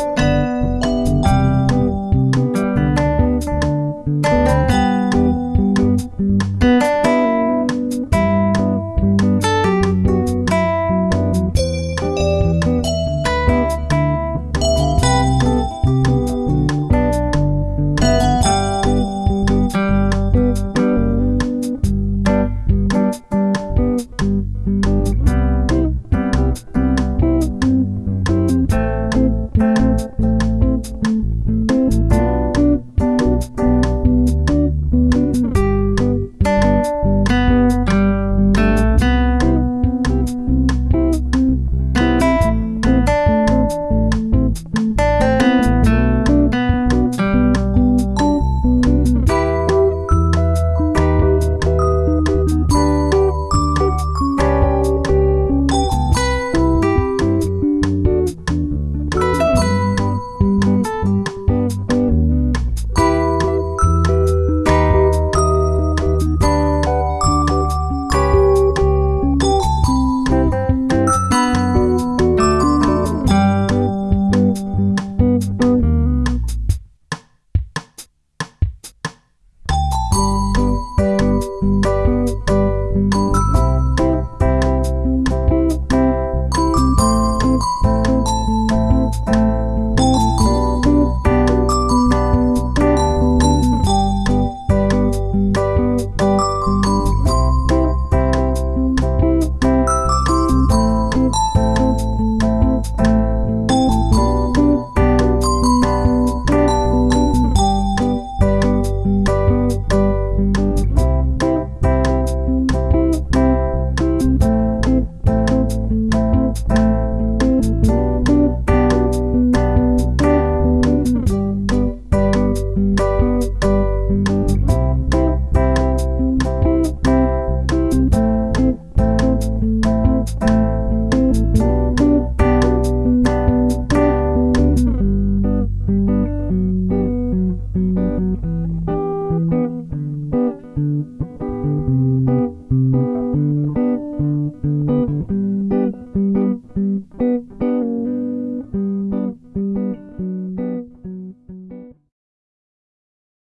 you